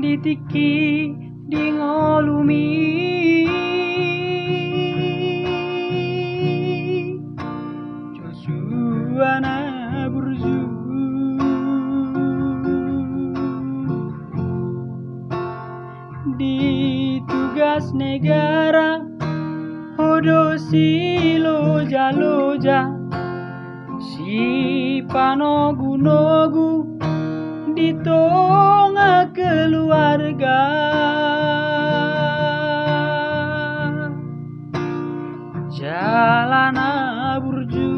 ditiki Joshua na burju di tugas negara Hodo si loja loja si panogu nogu di tengah keluarga. Jalan burju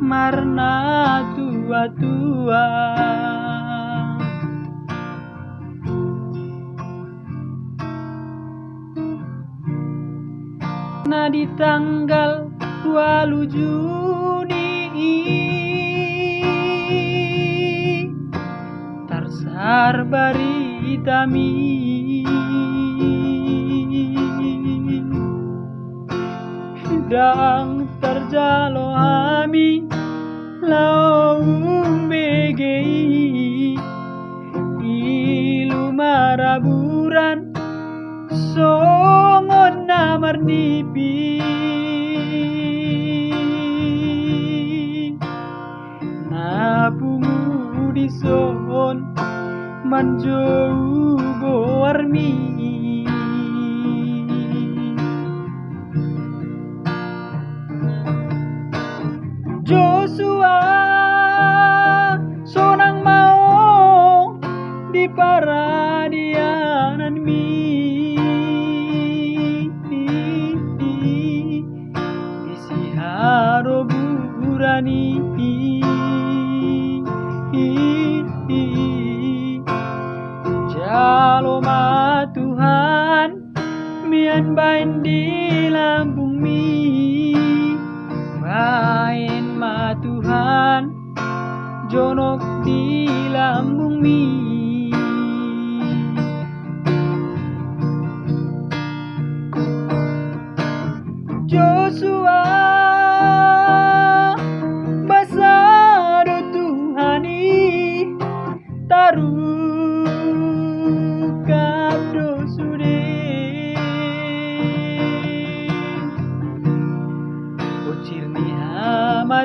marna tua-tua. Nah di tanggal 20 Juni Tarsar baritami Dang terjalo ami Laung begei. Ilu maraburan Songon namar nipi. Napungu di son Manjou goarmi Joshua sonang mau di paradianan mi. Isi haro burani mian bain di lambung mi. Bain ma Tuhan jonok di lambung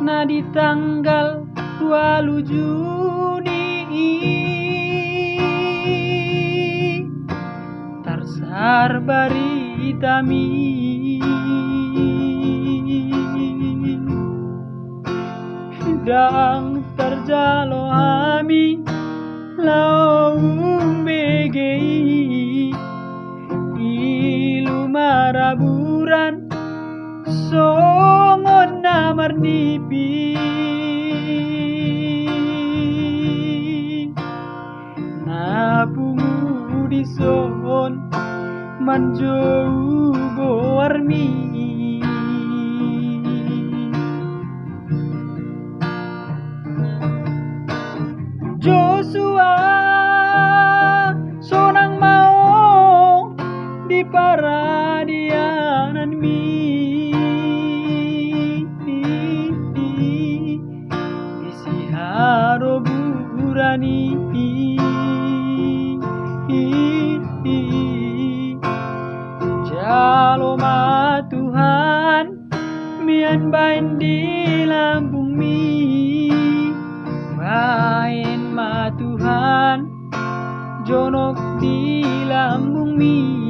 Nah di tanggal 20 Juni. Tarsar baritami Dang songon namar nipi. Napungu di son manjou goarmi Joshua sonang mau di paradianan berani Jaloma Tuhan Mian bain di lambung mi. Bain ma Tuhan Jonok di lambung mi.